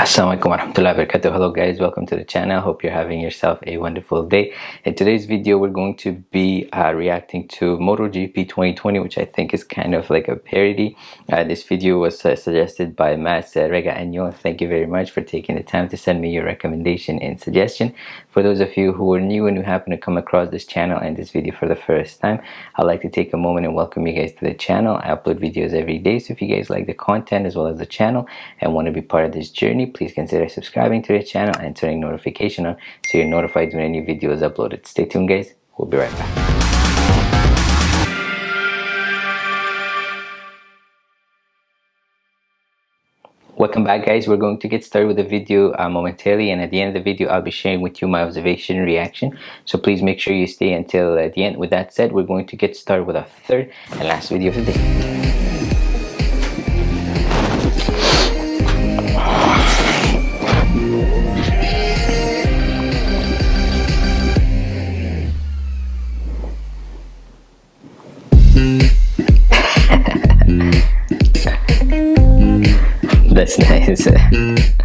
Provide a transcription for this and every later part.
Assalamualaikum warahmatullahi wabarakatuh. Hello guys, welcome to the channel. Hope you're having yourself a wonderful day. In today's video, we're going to be uh, reacting to MotoGP 2020, which I think is kind of like a parody. Uh, this video was uh, suggested by Matt Rega Anyo. Thank you very much for taking the time to send me your recommendation and suggestion. For those of you who are new and who happen to come across this channel and this video for the first time, I'd like to take a moment and welcome you guys to the channel. I upload videos every day, so if you guys like the content as well as the channel and want to be part of this journey, please consider subscribing to the channel and turning notification on so you're notified when any video is uploaded. Stay tuned guys, we'll be right back. Welcome back guys. We're going to get started with the video uh, momentarily and at the end of the video I'll be sharing with you my observation reaction. So please make sure you stay until uh, the end. With that said we're going to get started with our third and last video of the day That's nice. It's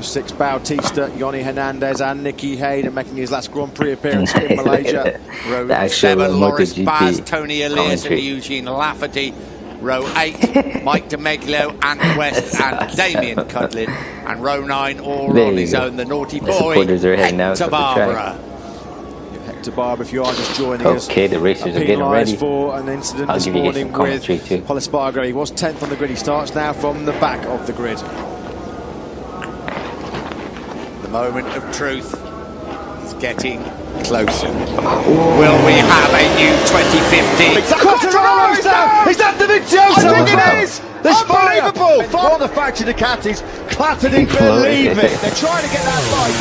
Bautista, Yonny Hernandez and Nicky Hayden making his last Grand Prix appearance in Malaysia. Row 7, Loris Baz, Toni Elias and Eugene Laverty. Row 8, Mike Di Meglio, Ant West and Damian Cudlin. And row 9, all on his go. own, the naughty the boy, Hector Barbera. Hector Barbera, if you are just joining okay, us. Okay, the racers are getting ready. for an incident I'll this morning with Pol Espargaro. He was 10th on the grid. He starts now from the back of the grid moment of truth is getting closer. Will we have a new 2050? Quartararo down! He's at the Vizioso! I think it is! There's Unbelievable! Fire. One of the factory Ducatis clattered in, believe it. They're trying to get that light.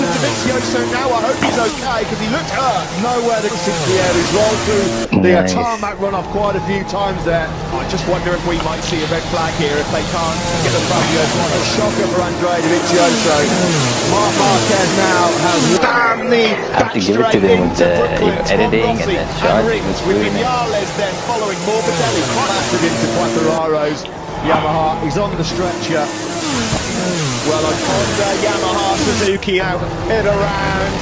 To Dovizioso now. I hope he's okay because he looked hurt. Nowhere that since the air. He's rolled through the nice. tarmac run off quite a few times there. I just wonder if we might see a red flag here if they can't get the Fabio one. A shocker for Andrea Dovizioso. Marc Marquez now has damn the back straight into Brooklyn. editing and then shots. With Vinales then following Morbidelli. Quite into Quartararo's Yamaha, he's on the stretcher. Well, a Honda uh, Yamaha Suzuki out in around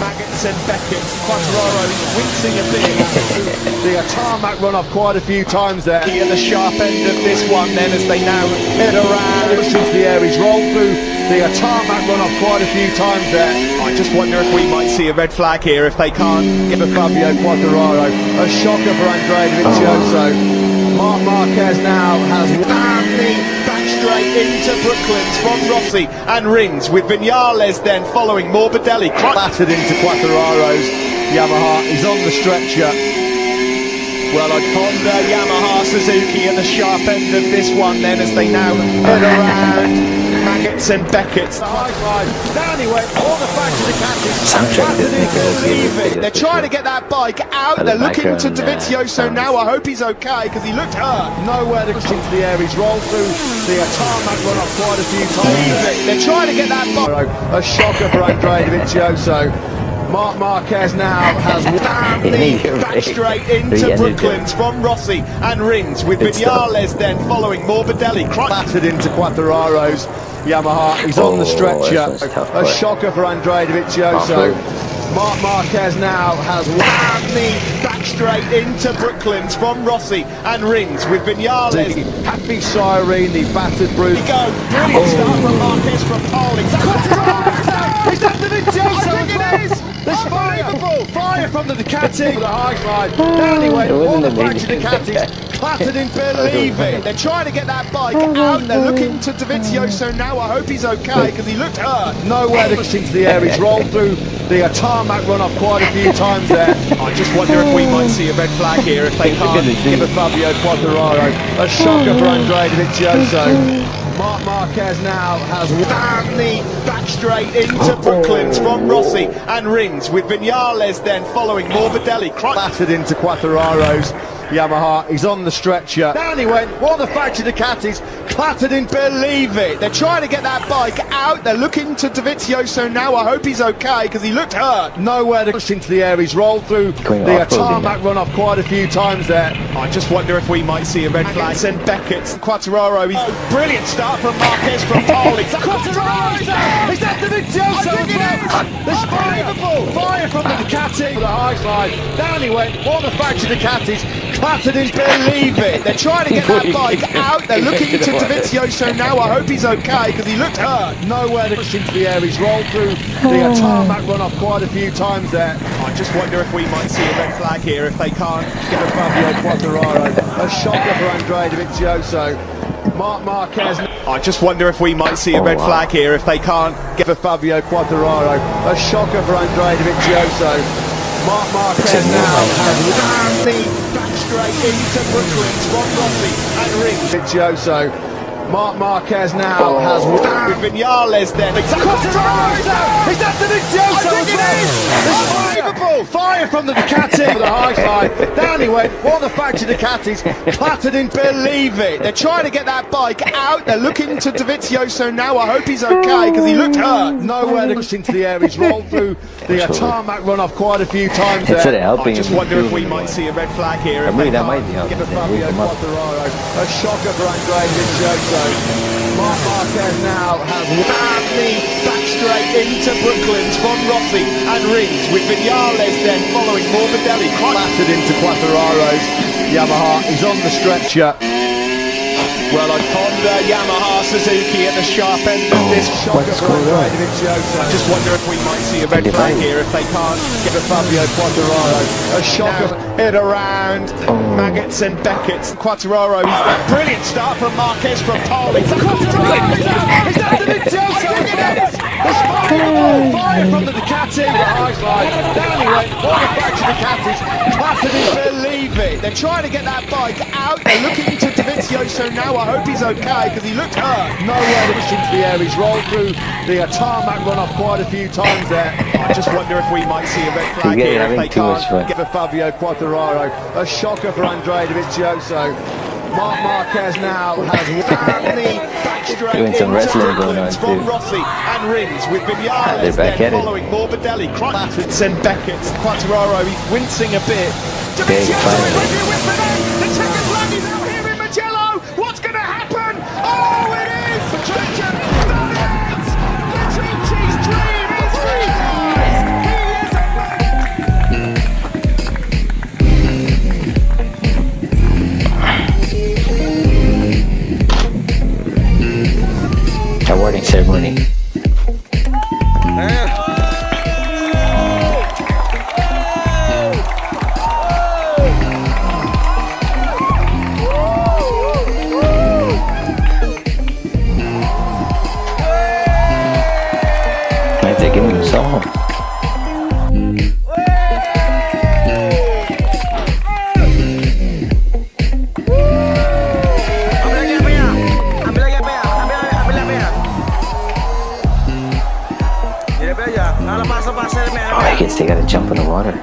Magnussen, Beckett, Quartararo wincing a bit. Uh, the tarmac run off quite a few times there. At the sharp end of this one then as they now head around since the air. He's rolled through the uh, tarmac run off quite a few times there. I just wonder if we might see a red flag here if they can't give a Fabio Quartararo. A shocker for Andrea Dovizioso. Marc Marquez now has me back straight into Brooklands from Rossi and Rins with Vinales then following Morbidelli. Battered into Quartararo's Yamaha. He's on the stretcher. Well a Honda Yamaha Suzuki at the sharp end of this one then as they now head around Beckett's. The high line. Down he went. All the back to the catches. Soundtrack doesn't make a Believe it. They're trying to get that bike out. the They're looking to Dovizioso now. I hope he's okay because he looked hurt. Nowhere to into the air. He's rolled through the tarmac run off quite a few times. They're trying to get that bike. A shocker for Andre Dovizioso. Marc Marquez now has Yeah, back straight into. Brooklands from Rossi and Rins with. Vinales then following Morbidelli. Battered into Quartararo's Yamaha. He's on the Oh, stretcher. this was tough A shocker for Andre Dovizioso. Marc Marquez now has whammed me back straight into Brooklands from Rossi and Rins with Vinales. Happy Siren, the battered bruise. Go. Brilliant oh. start from Marquez from pole. Is that, is that Dovizioso as well? There's fire. Fire from the Ducati. The high side. Down he went. All the back to amazing. Ducatis. Clattered in, believe it. They're trying to get that bike out. They're looking to Dovizioso now. I hope he's okay because he looked hurt. Nowhere to push into the air. He's rolled through the uh, tarmac run off quite a few times there. I just wonder if we might see a red flag here if they Look can't give a G. Fabio Quartararo. A shocker for Andre Dovizioso. Marc Marquez now has whammed the back straight into Brooklands from Rossi and Rins with Vinales then following Morbidelli. Battered into Quartararo's Yamaha. He's on the stretcher. Down he went. What the factory Ducatis clattered in. Believe it. They're trying to get that bike out. They're looking to Dovizioso now. I hope he's okay because he looked hurt. Nowhere to push into the air. He's rolled through Going the uh, off-roading tarmac run off quite a few times there. I just wonder if we might see a red flag. Send Beckett, Quartararo. He's brilliant start from Marquez from pole. It's Quartararo. Is that Dovizioso as well? There's fire. Fire from the Ducati. The high side. Down he went. What the factory Ducatis clattered in. Believe it. They're trying to get that bike out. They're looking to Dovizioso now. I hope he's okay because he looked hurt. Nowhere to push into the air. He's rolled through the uh, tarmac run off quite a few times there. I just wonder if we might see a red flag here if they can't get above Fabio Quartararo. A shocker for Andre Dovizioso. Marc Marquez. I just wonder if we might see a Oh, red wow. flag here if they can't get a Fabio Quartararo. A shocker for Andre Dovizioso. Marc Marquez now has the back straight into Brooklands from Rossi and Rins. Dovizioso. Marc Marquez now oh. has whammed with Vinales then. Is that Quartararo? Is that Dovizioso as well? There's fire. From the Ducati. the high side. Down he went. What the factory Ducatis clattered in. Believe it. They're trying to get that bike out. They're looking to Dovizioso now. I hope he's okay because he looked hurt. Nowhere to push into the air. He's rolled through the uh, tarmac run off quite a few times there. Instead of helping I just wonder if we might see a red flag here. Maybe they that might be helping Give a him, Fabio wake him up. Quartararo. A shocker for Andre Dovizioso. Marc Marquez now has the back straight into Brooklands from Rossi and Rins with Vinales then following Morbidelli. clattered into Quartararo's Yamaha. He's on the stretcher. Well, I ponder Yamaha Suzuki at the sharp end of this shocker what's for going on? I just wonder if we might see a red flag here if they can't get a Fabio Quartararo. A shocker hit around Oh. Maggotts and Beckett's. Quartararo, brilliant start from Marquez from pole. It's Quartararo. Is that- is that Dovizioso? There's fire, fire from the Ducati. The high slide. Down he went. All the back to Ducatis. Clattered in. Believe it. They're trying to get that bike out. They're looking to Dovizioso now. I hope he's okay because he looked hurt. Nowhere to push into the air. He's rolled through the uh, tarmac run off quite a few times there. I just wonder if we might see a red flag He's here if they can't give a Fabio Quartararo. A shocker for Andre Dovizioso. Marc Marquez now has whammed back straight Doing some wrestling going on from too. Rossi and Rins with Vinales ah, they're back then at it. following Morbidelli. Clattered and Beckett. Quartararo, he's wincing a bit. Big Dovizioso finally. jump in the water.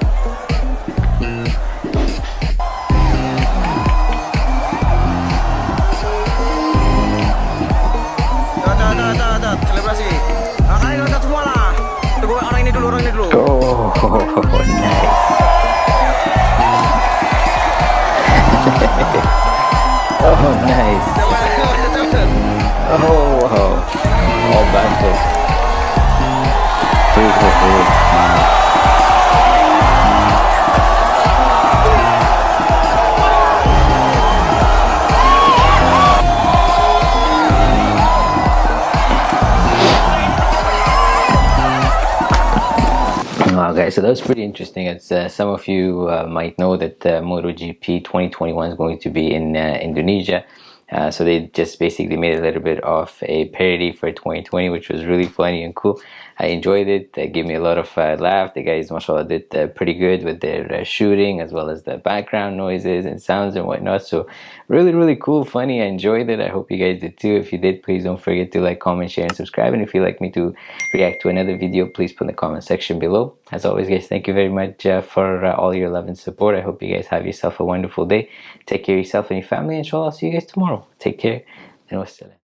Oh, nice. oh, nice. Oh, wow. Oh, All back guys, so that was pretty interesting. As uh, some of you uh, might know that uh, MotoGP 2021 is going to be in uh, Indonesia. Uh, so they just basically made a little bit of a parody for 2020, which was really funny and cool. I enjoyed it. They gave me a lot of uh, laugh. The guys, mashallah, did uh, pretty good with their uh, shooting as well as the background noises and sounds and whatnot. So really, really cool, funny. I enjoyed it. I hope you guys did too. If you did, please don't forget to like, comment, share, and subscribe. And if you'd like me to react to another video, please put in the comment section below. As always, guys, thank you very much uh, for uh, all your love and support. I hope you guys have yourself a wonderful day. Take care of yourself and your family. Inshallah, I'll see you guys tomorrow. Take care and wassalam.